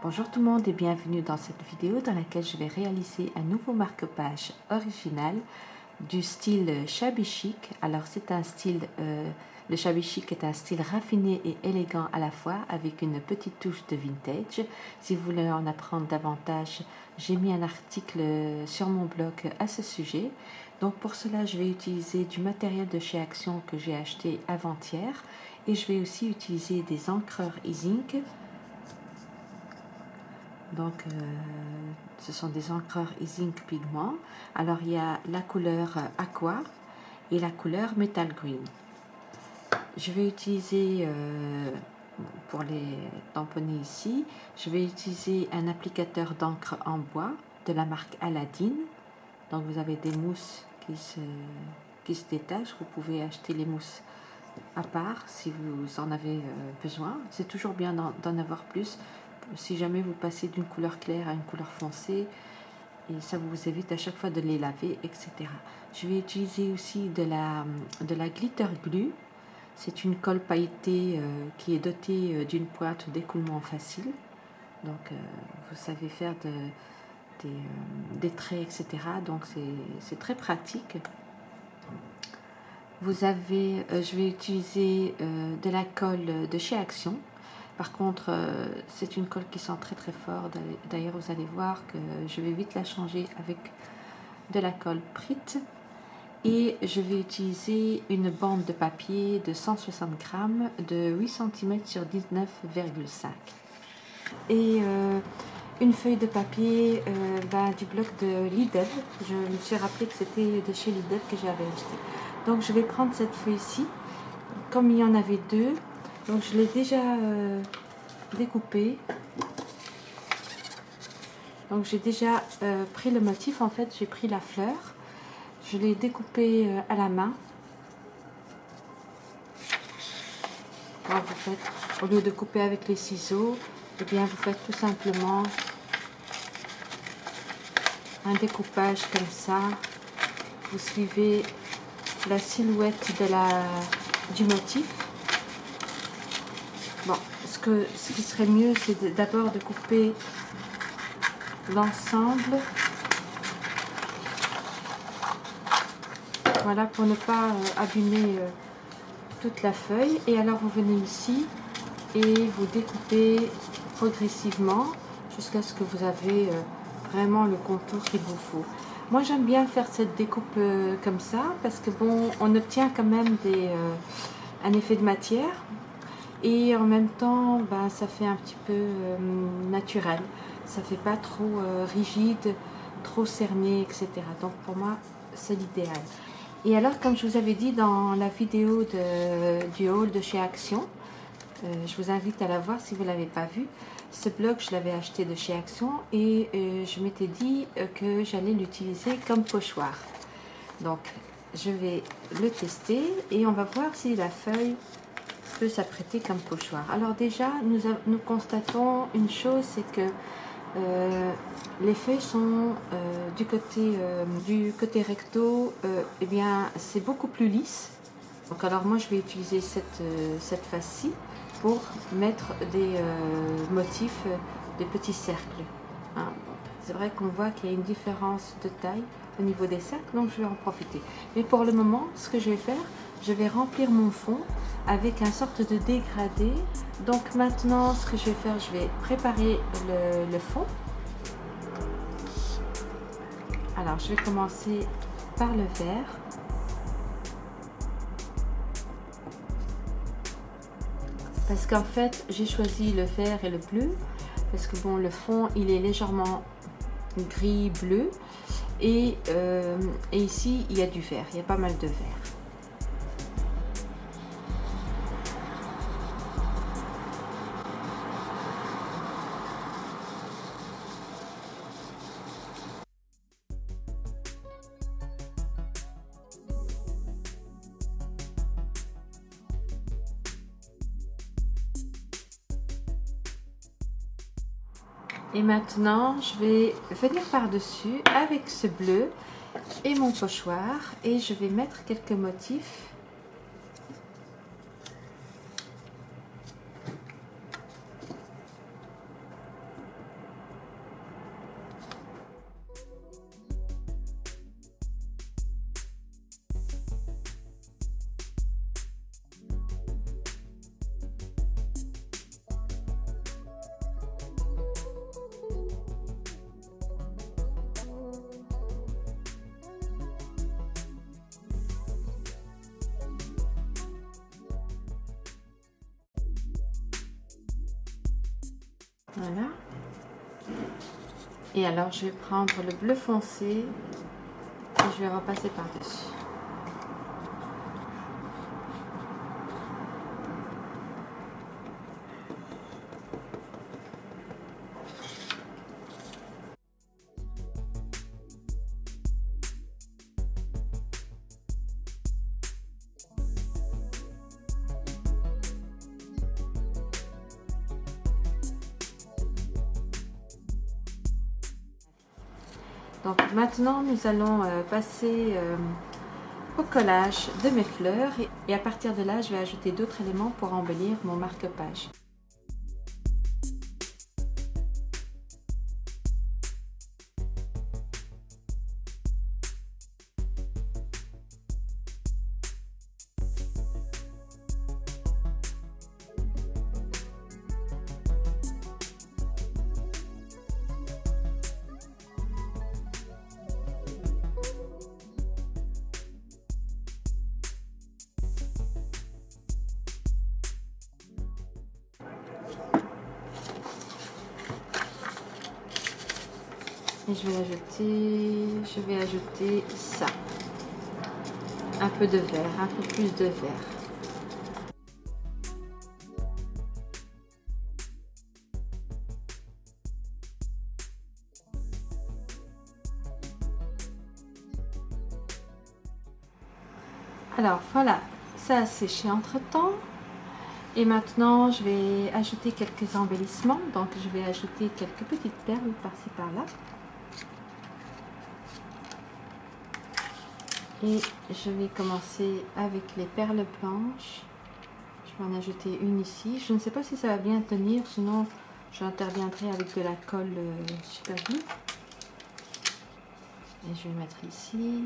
Bonjour tout le monde et bienvenue dans cette vidéo dans laquelle je vais réaliser un nouveau marque-page original du style shabby chic. Alors c'est un style, euh, le shabby chic est un style raffiné et élégant à la fois avec une petite touche de vintage. Si vous voulez en apprendre davantage, j'ai mis un article sur mon blog à ce sujet. Donc pour cela, je vais utiliser du matériel de chez Action que j'ai acheté avant-hier et je vais aussi utiliser des encreurs e-ink donc, euh, ce sont des encreurs e-ink pigment. Alors, il y a la couleur aqua et la couleur metal green. Je vais utiliser, euh, pour les tamponner ici, je vais utiliser un applicateur d'encre en bois de la marque Aladdin. Donc, vous avez des mousses qui se, qui se détachent. Vous pouvez acheter les mousses à part si vous en avez euh, besoin. C'est toujours bien d'en avoir plus si jamais vous passez d'une couleur claire à une couleur foncée et ça vous évite à chaque fois de les laver etc je vais utiliser aussi de la, de glitter glue. C'est une colle pailletée euh, qui est dotée euh, d'une pointe d'écoulement facile. Donc euh, vous savez faire de, des, traits etc donc c'est très pratique. Je vais utiliser de la colle de chez Action par contre, euh, c'est une colle qui sent très très fort. D'ailleurs, vous allez voir que je vais vite la changer avec de la colle Prit. Et je vais utiliser une bande de papier de 160 grammes de 8 cm sur 19,5. Et euh, une feuille de papier euh, ben, du bloc de Lidl. Je me suis rappelé que c'était de chez Lidl que j'avais acheté. Donc je vais prendre cette feuille-ci. Comme il y en avait deux, donc je l'ai déjà euh, découpé. Donc j'ai déjà euh, pris le motif, en fait j'ai pris la fleur. Je l'ai découpé euh, à la main. vous faites, au lieu de couper avec les ciseaux, eh bien vous faites tout simplement un découpage comme ça. Vous suivez la silhouette de la, du motif ce, que, ce qui serait mieux, c'est d'abord de couper l'ensemble. Voilà, pour ne pas euh, abîmer euh, toute la feuille. Et alors, vous venez ici et vous découpez progressivement jusqu'à ce que vous avez euh, vraiment le contour qu'il vous faut. Moi, j'aime bien faire cette découpe comme ça parce que bon, on obtient quand même des, un effet de matière et en même temps bah, ça fait un petit peu euh, naturel. Ça fait pas trop euh, rigide trop cerné etc donc pour moi c'est l'idéal. Et alors comme je vous avais dit dans la vidéo du haul de chez Action euh, je vous invite à la voir si vous ne l'avez pas vu ce bloc je l'avais acheté de chez Action et je m'étais dit que j'allais l'utiliser comme pochoir. Donc je vais le tester et on va voir si la feuille s'apprêter comme pochoir. Alors déjà, nous, nous constatons une chose, c'est que euh, les feuilles sont euh, du, côté, euh, du côté recto, et bien c'est beaucoup plus lisse. Donc alors moi je vais utiliser cette, cette face-ci pour mettre des motifs, des petits cercles. Hein. C'est vrai qu'on voit qu'il y a une différence de taille au niveau des cercles, donc je vais en profiter. Mais pour le moment, ce que je vais faire, je vais remplir mon fond avec un sorte de dégradé. Donc maintenant, ce que je vais faire, je vais préparer le, fond. Alors, je vais commencer par le vert. Parce qu'en fait, j'ai choisi le vert et le bleu. Parce que bon, le fond, il est légèrement gris-bleu. Et, euh, et ici, il y a du vert. Il y a pas mal de vert. Maintenant, je vais venir par-dessus avec ce bleu et mon pochoir et je vais mettre quelques motifs. Voilà. Et alors, je vais prendre le bleu foncé et je vais repasser par-dessus. Donc maintenant, nous allons euh, passer euh, au collage de mes fleurs et à partir de là, je vais ajouter d'autres éléments pour embellir mon marque-page. Je vais ajouter, je vais ajouter ça. Un peu de vert, un peu plus de vert. Alors voilà, ça a séché entre temps. Et maintenant, je vais ajouter quelques embellissements. Donc, je vais ajouter quelques petites perles par-ci par-là. Et je vais commencer avec les perles blanches. Je vais en ajouter une ici. Je ne sais pas si ça va bien tenir, sinon j'interviendrai avec de la colle euh, super glue. Et je vais mettre ici.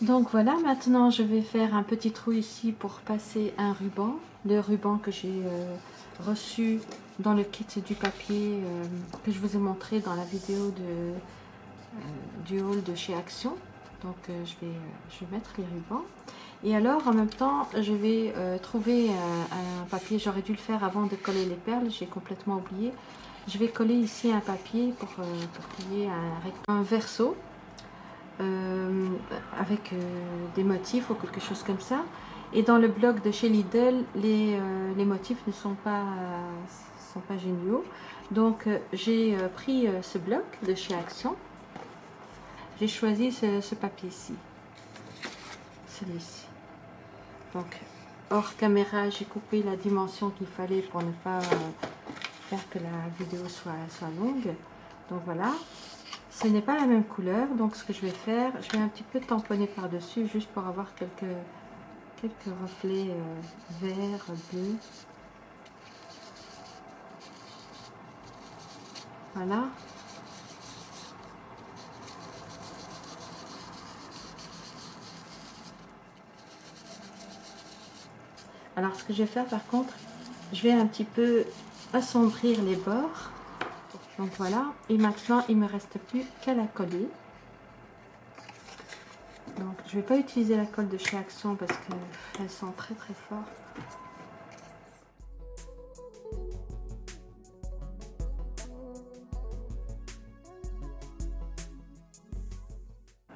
Donc voilà, maintenant je vais faire un petit trou ici pour passer un ruban. Le ruban que j'ai euh, reçu dans le kit du papier euh, que je vous ai montré dans la vidéo de, euh, du haul de chez Action. Donc euh, je, vais, je vais mettre les rubans. Et alors en même temps je vais trouver un papier, j'aurais dû le faire avant de coller les perles, j'ai complètement oublié. Je vais coller ici un papier pour, pour qu'il y ait un, un verso avec des motifs ou quelque chose comme ça. Et dans le blog de chez Lidl, les, les motifs ne sont pas pas géniaux. Donc euh, j'ai euh, pris euh, ce bloc de chez Action. J'ai choisi ce, papier-ci. Celui-ci. Donc hors caméra, j'ai coupé la dimension qu'il fallait pour ne pas faire que la vidéo soit longue. Donc voilà. Ce n'est pas la même couleur, donc ce que je vais faire, je vais un petit peu tamponner par-dessus, juste pour avoir quelques, quelques reflets verts, bleus. Voilà. Alors ce que je vais faire par contre, je vais un petit peu assombrir les bords. Donc voilà. Et maintenant, il me reste plus qu'à la coller. Je vais pas utiliser la colle de chez Action parce qu'elle sent très très fort.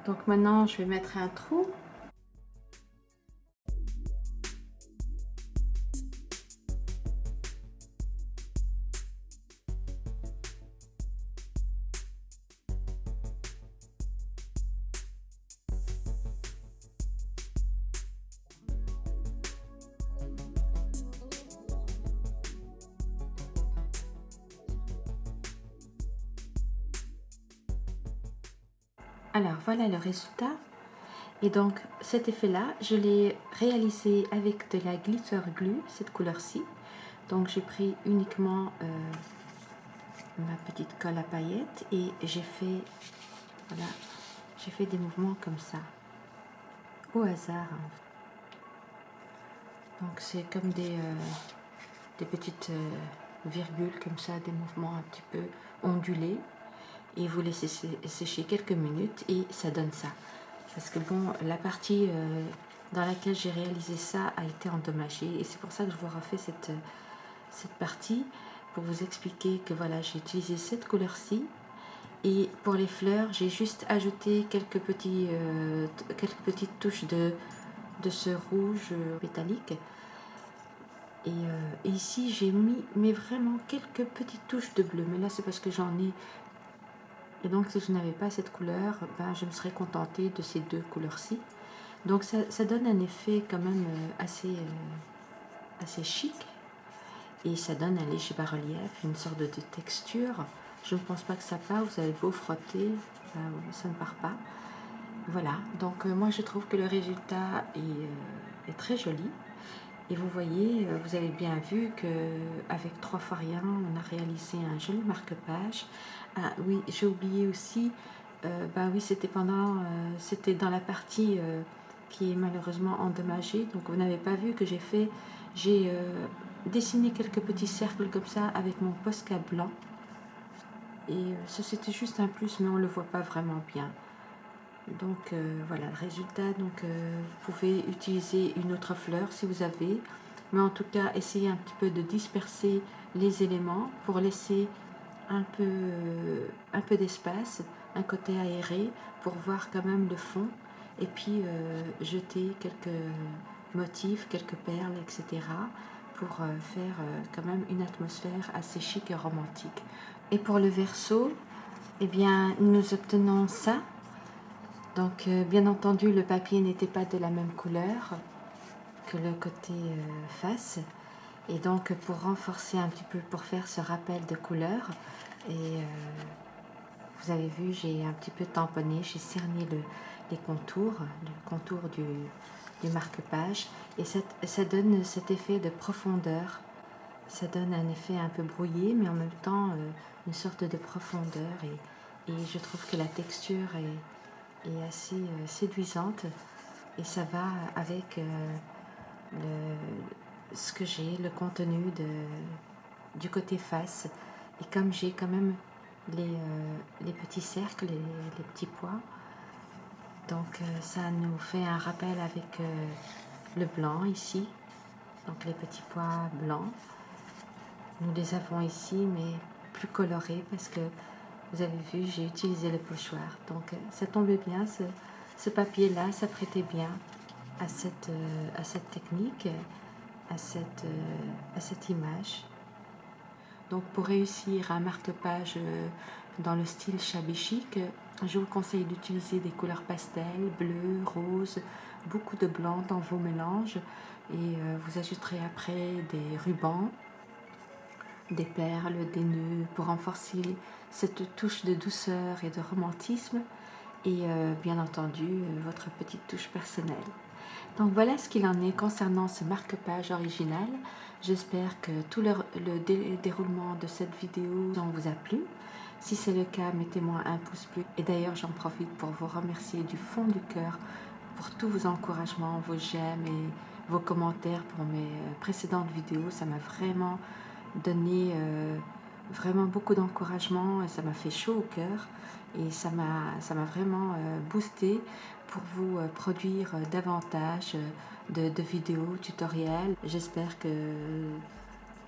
Donc maintenant, je vais mettre un trou. Alors voilà le résultat. Et donc cet effet-là, je l'ai réalisé avec de la glitter glue, cette couleur-ci. Donc j'ai pris uniquement euh, ma petite colle à paillettes et j'ai fait, fait des mouvements comme ça, au hasard. Donc c'est comme des, euh, petites euh, virgules comme ça, des mouvements un petit peu ondulés et vous laissez sécher quelques minutes et ça donne ça. Parce que bon, la partie dans laquelle j'ai réalisé ça a été endommagée. Et c'est pour ça que je vous refais cette, partie pour vous expliquer que voilà, j'ai utilisé cette couleur-ci. Et pour les fleurs, j'ai juste ajouté quelques, petits, quelques petites touches de, ce rouge métallique. Et, et ici, j'ai mis mais vraiment quelques petites touches de bleu. Mais là, c'est parce que j'en ai et donc si je n'avais pas cette couleur, ben, je me serais contentée de ces deux couleurs-ci. Donc ça, donne un effet quand même euh, assez, euh, assez chic. Et ça donne un léger bas-relief, une sorte de, texture. Je ne pense pas que ça part, vous avez beau frotter, ben, ça ne part pas. Voilà, donc euh, moi je trouve que le résultat est, est très joli. Et vous voyez, euh, vous avez bien vu qu'avec trois fois rien, on a réalisé un joli marque-page. Ah oui, j'ai oublié aussi, euh, bah oui, c'était pendant, euh, c'était dans la partie qui est malheureusement endommagée. Donc vous n'avez pas vu que j'ai fait, j'ai dessiné quelques petits cercles comme ça avec mon Posca blanc. Et ça c'était juste un plus, mais on ne le voit pas vraiment bien. Donc euh, voilà le résultat. Donc euh, vous pouvez utiliser une autre fleur si vous avez. Mais en tout cas, essayez un petit peu de disperser les éléments pour laisser un peu, euh, d'espace, un côté aéré pour voir quand même le fond. Et puis jeter quelques motifs, quelques perles, etc. pour faire quand même une atmosphère assez chic et romantique. Et pour le verso, eh bien, nous obtenons ça donc, euh, bien entendu, le papier n'était pas de la même couleur que le côté euh, face. Et donc, pour renforcer un petit peu, pour faire ce rappel de couleur, et euh, vous avez vu, j'ai un petit peu tamponné, j'ai cerné les contours, le contour du, marque-page. Et ça donne cet effet de profondeur. Ça donne un effet un peu brouillé, mais en même temps, une sorte de profondeur. Et je trouve que la texture est est assez euh, séduisante et ça va avec euh, le, ce que j'ai, le contenu de, du côté face. Et comme j'ai quand même les, euh, les, petits cercles, les, les petits pois, donc ça nous fait un rappel avec le blanc ici, donc les petits pois blancs. Nous les avons ici, mais plus colorés parce que vous avez vu, j'ai utilisé le pochoir. Donc, euh, ça tombait bien, ce, papier-là, ça prêtait bien à cette, euh, technique, à cette, euh, à cette image. Donc, pour réussir un marque-page dans le style shabby je vous conseille d'utiliser des couleurs pastel, bleu, rose, beaucoup de blanc dans vos mélanges et vous ajouterez après des rubans des perles, des nœuds pour renforcer cette touche de douceur et de romantisme et euh, bien entendu euh, votre petite touche personnelle. Donc voilà ce qu'il en est concernant ce marque-page original. J'espère que tout le, déroulement de cette vidéo vous a plu. Si c'est le cas, mettez-moi un pouce bleu. Et d'ailleurs, j'en profite pour vous remercier du fond du cœur pour tous vos encouragements, vos j'aime et vos commentaires pour mes euh, précédentes vidéos. Ça m'a vraiment donné euh, vraiment beaucoup d'encouragement et ça m'a fait chaud au cœur et ça m'a vraiment euh, boosté pour vous euh, produire davantage de, vidéos tutoriels. J'espère que,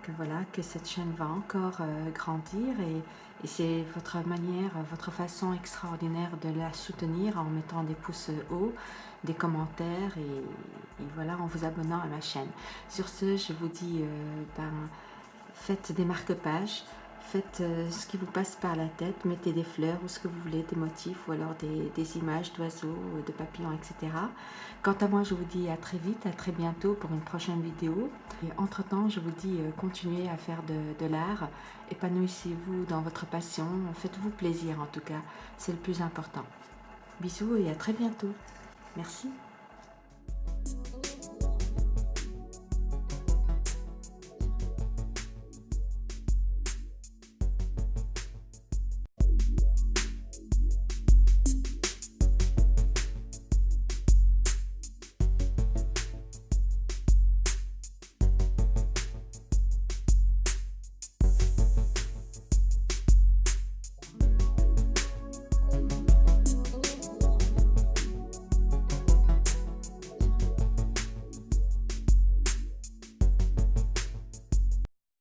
que, voilà, que cette chaîne va encore grandir et, c'est votre manière, votre façon extraordinaire de la soutenir en mettant des pouces hauts, des commentaires et, voilà, en vous abonnant à ma chaîne. Sur ce, je vous dis ben, faites des marque-pages, faites euh, ce qui vous passe par la tête, mettez des fleurs ou ce que vous voulez, des motifs ou alors des, images d'oiseaux, de papillons, etc. Quant à moi, je vous dis à très vite, à très bientôt pour une prochaine vidéo. Et entre-temps, je vous dis, euh, continuez à faire de l'art, épanouissez-vous dans votre passion, faites-vous plaisir en tout cas, c'est le plus important. Bisous et à très bientôt. Merci.